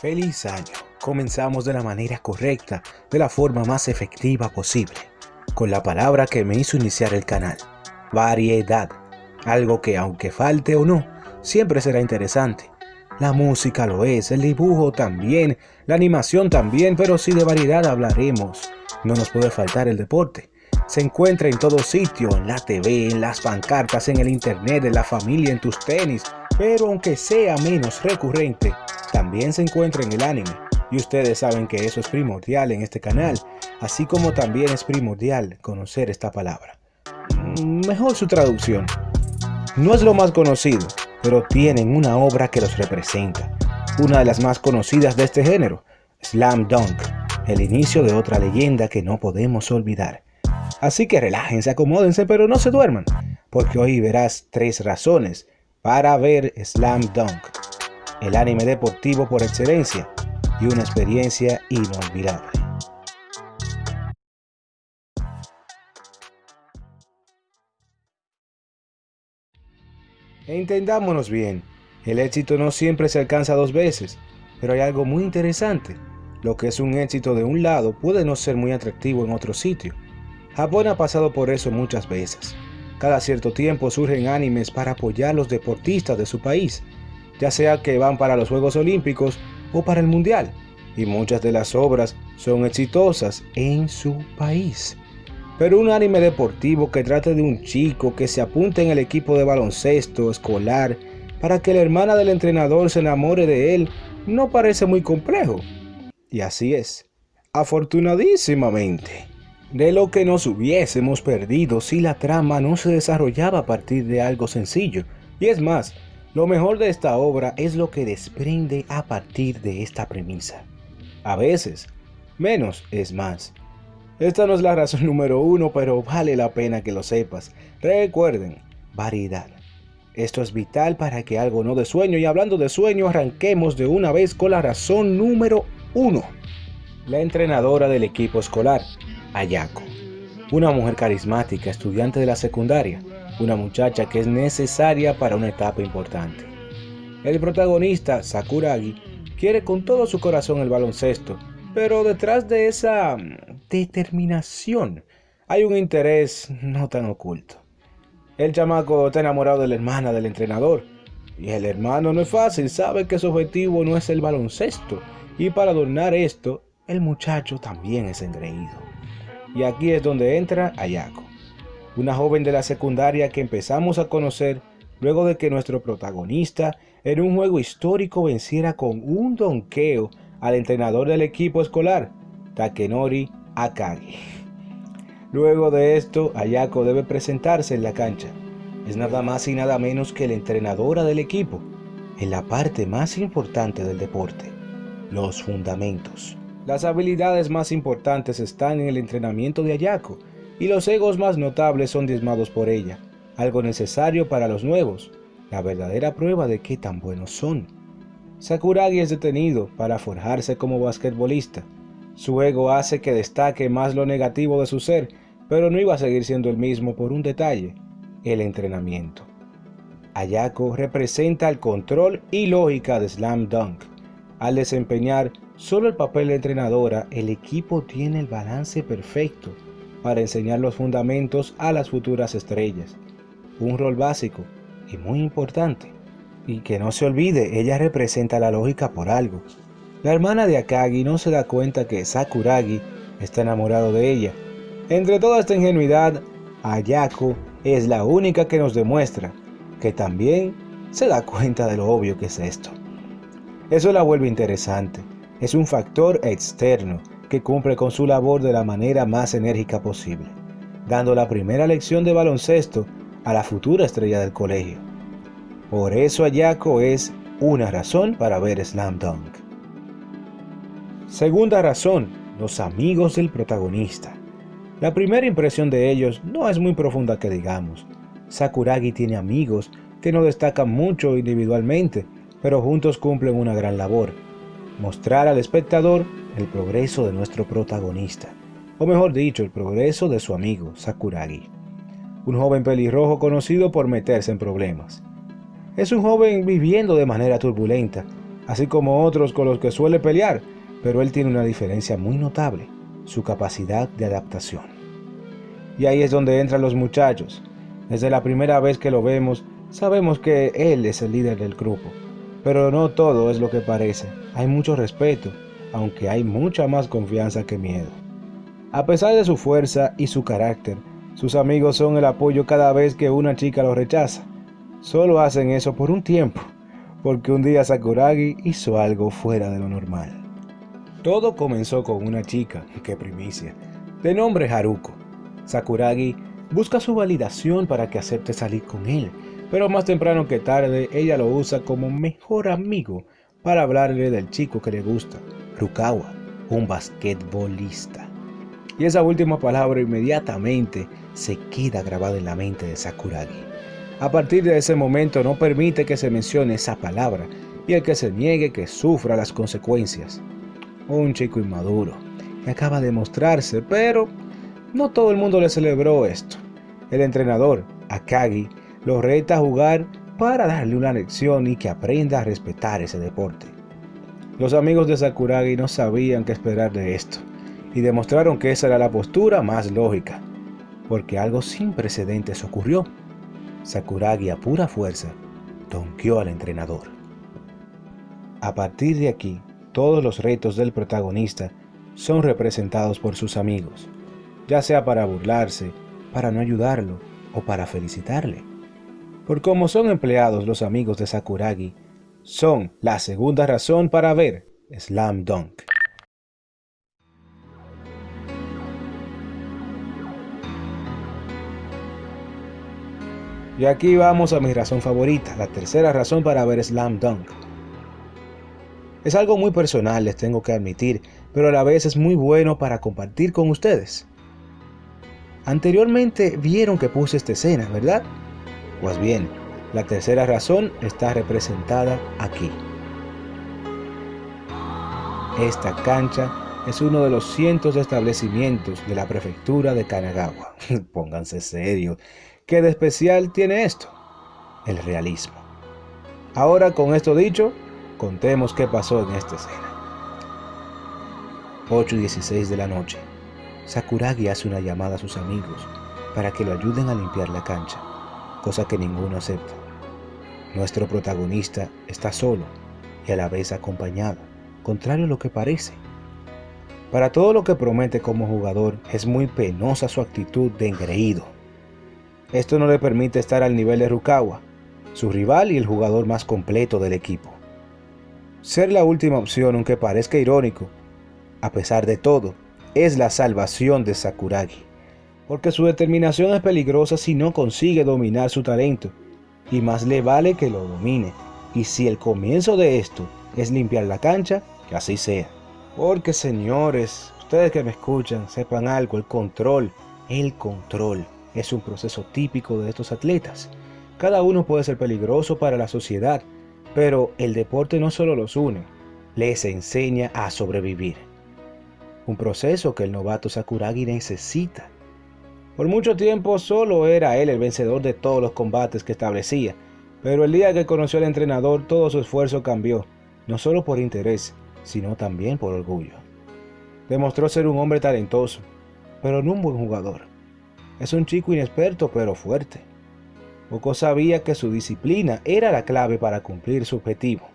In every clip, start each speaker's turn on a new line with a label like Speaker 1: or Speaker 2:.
Speaker 1: Feliz año. Comenzamos de la manera correcta, de la forma más efectiva posible, con la palabra que me hizo iniciar el canal, variedad. Algo que aunque falte o no, siempre será interesante. La música lo es, el dibujo también, la animación también, pero si de variedad hablaremos, no nos puede faltar el deporte. Se encuentra en todo sitio, en la TV, en las pancartas, en el internet, en la familia, en tus tenis, pero aunque sea menos recurrente, también se encuentra en el anime. Y ustedes saben que eso es primordial en este canal, así como también es primordial conocer esta palabra. Mejor su traducción. No es lo más conocido, pero tienen una obra que los representa, una de las más conocidas de este género, Slam Dunk, el inicio de otra leyenda que no podemos olvidar. Así que relájense, acomódense, pero no se duerman, porque hoy verás tres razones para ver Slam Dunk, el anime deportivo por excelencia y una experiencia inolvidable. Entendámonos bien, el éxito no siempre se alcanza dos veces, pero hay algo muy interesante. Lo que es un éxito de un lado puede no ser muy atractivo en otro sitio. Japón ha pasado por eso muchas veces. Cada cierto tiempo surgen animes para apoyar a los deportistas de su país, ya sea que van para los Juegos Olímpicos o para el Mundial, y muchas de las obras son exitosas en su país. Pero un anime deportivo que trate de un chico que se apunte en el equipo de baloncesto escolar para que la hermana del entrenador se enamore de él no parece muy complejo. Y así es, afortunadísimamente, de lo que nos hubiésemos perdido si la trama no se desarrollaba a partir de algo sencillo. Y es más, lo mejor de esta obra es lo que desprende a partir de esta premisa. A veces, menos es más. Esta no es la razón número uno, pero vale la pena que lo sepas. Recuerden, variedad. Esto es vital para que algo no de sueño y hablando de sueño arranquemos de una vez con la razón número uno. La entrenadora del equipo escolar, Ayako. Una mujer carismática, estudiante de la secundaria, una muchacha que es necesaria para una etapa importante. El protagonista, Sakuragi, quiere con todo su corazón el baloncesto, pero detrás de esa mm, determinación hay un interés no tan oculto. El chamaco está enamorado de la hermana del entrenador, y el hermano no es fácil, sabe que su objetivo no es el baloncesto, y para adornar esto, el muchacho también es engreído. Y aquí es donde entra Ayako una joven de la secundaria que empezamos a conocer luego de que nuestro protagonista en un juego histórico venciera con un donqueo al entrenador del equipo escolar, Takenori Akagi. Luego de esto, Ayako debe presentarse en la cancha. Es nada más y nada menos que la entrenadora del equipo, en la parte más importante del deporte, los fundamentos. Las habilidades más importantes están en el entrenamiento de Ayako, y los egos más notables son diezmados por ella, algo necesario para los nuevos, la verdadera prueba de qué tan buenos son. Sakuragi es detenido para forjarse como basquetbolista. Su ego hace que destaque más lo negativo de su ser, pero no iba a seguir siendo el mismo por un detalle, el entrenamiento. Ayako representa el control y lógica de Slam Dunk. Al desempeñar solo el papel de entrenadora, el equipo tiene el balance perfecto para enseñar los fundamentos a las futuras estrellas. Un rol básico y muy importante. Y que no se olvide, ella representa la lógica por algo. La hermana de Akagi no se da cuenta que Sakuragi está enamorado de ella. Entre toda esta ingenuidad, Ayako es la única que nos demuestra que también se da cuenta de lo obvio que es esto. Eso la vuelve interesante. Es un factor externo que cumple con su labor de la manera más enérgica posible, dando la primera lección de baloncesto a la futura estrella del colegio. Por eso Ayako es una razón para ver Slam Dunk. Segunda razón, los amigos del protagonista. La primera impresión de ellos no es muy profunda que digamos. Sakuragi tiene amigos que no destacan mucho individualmente, pero juntos cumplen una gran labor. Mostrar al espectador el progreso de nuestro protagonista, o mejor dicho, el progreso de su amigo Sakuragi, un joven pelirrojo conocido por meterse en problemas. Es un joven viviendo de manera turbulenta, así como otros con los que suele pelear, pero él tiene una diferencia muy notable, su capacidad de adaptación. Y ahí es donde entran los muchachos. Desde la primera vez que lo vemos, sabemos que él es el líder del grupo, pero no todo es lo que parece. Hay mucho respeto, aunque hay mucha más confianza que miedo. A pesar de su fuerza y su carácter, sus amigos son el apoyo cada vez que una chica lo rechaza. Solo hacen eso por un tiempo, porque un día Sakuragi hizo algo fuera de lo normal. Todo comenzó con una chica, que primicia, de nombre Haruko. Sakuragi busca su validación para que acepte salir con él, pero más temprano que tarde ella lo usa como mejor amigo para hablarle del chico que le gusta, Rukawa, un basquetbolista. Y esa última palabra inmediatamente se queda grabada en la mente de Sakuragi. A partir de ese momento no permite que se mencione esa palabra y el que se niegue que sufra las consecuencias. Un chico inmaduro que acaba de mostrarse, pero no todo el mundo le celebró esto. El entrenador, Akagi, lo reta a jugar para darle una lección y que aprenda a respetar ese deporte. Los amigos de Sakuragi no sabían qué esperar de esto y demostraron que esa era la postura más lógica, porque algo sin precedentes ocurrió. Sakuragi a pura fuerza donqueó al entrenador. A partir de aquí, todos los retos del protagonista son representados por sus amigos, ya sea para burlarse, para no ayudarlo o para felicitarle. Por como son empleados los amigos de Sakuragi, son la segunda razón para ver Slam Dunk. Y aquí vamos a mi razón favorita, la tercera razón para ver Slam Dunk. Es algo muy personal, les tengo que admitir, pero a la vez es muy bueno para compartir con ustedes. Anteriormente vieron que puse esta escena, ¿verdad? Pues bien, la tercera razón está representada aquí. Esta cancha es uno de los cientos de establecimientos de la prefectura de Kanagawa. Pónganse serios. ¿Qué de especial tiene esto? El realismo. Ahora con esto dicho, contemos qué pasó en esta escena. 8 y 16 de la noche. Sakuragi hace una llamada a sus amigos para que lo ayuden a limpiar la cancha cosa que ninguno acepta. Nuestro protagonista está solo y a la vez acompañado, contrario a lo que parece. Para todo lo que promete como jugador, es muy penosa su actitud de engreído. Esto no le permite estar al nivel de Rukawa, su rival y el jugador más completo del equipo. Ser la última opción, aunque parezca irónico, a pesar de todo, es la salvación de Sakuragi porque su determinación es peligrosa si no consigue dominar su talento, y más le vale que lo domine, y si el comienzo de esto es limpiar la cancha, que así sea. Porque señores, ustedes que me escuchan, sepan algo, el control, el control es un proceso típico de estos atletas. Cada uno puede ser peligroso para la sociedad, pero el deporte no solo los une, les enseña a sobrevivir. Un proceso que el novato Sakuragi necesita por mucho tiempo solo era él el vencedor de todos los combates que establecía, pero el día que conoció al entrenador todo su esfuerzo cambió, no solo por interés, sino también por orgullo. Demostró ser un hombre talentoso, pero no un buen jugador. Es un chico inexperto pero fuerte. Poco sabía que su disciplina era la clave para cumplir su objetivo.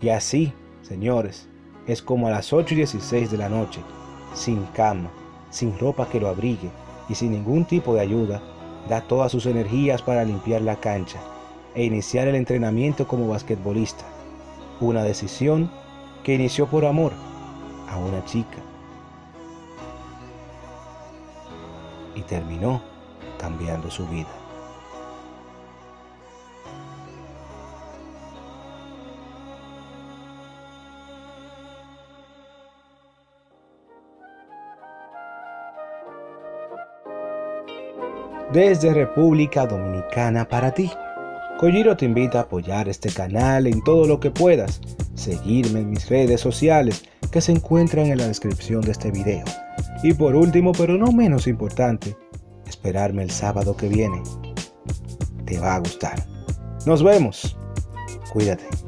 Speaker 1: Y así, señores, es como a las 8 y 16 de la noche, sin cama, sin ropa que lo abrigue, y sin ningún tipo de ayuda, da todas sus energías para limpiar la cancha e iniciar el entrenamiento como basquetbolista. Una decisión que inició por amor a una chica y terminó cambiando su vida. Desde República Dominicana para ti. Kojiro te invita a apoyar este canal en todo lo que puedas, seguirme en mis redes sociales que se encuentran en la descripción de este video. Y por último, pero no menos importante, esperarme el sábado que viene. Te va a gustar. Nos vemos. Cuídate.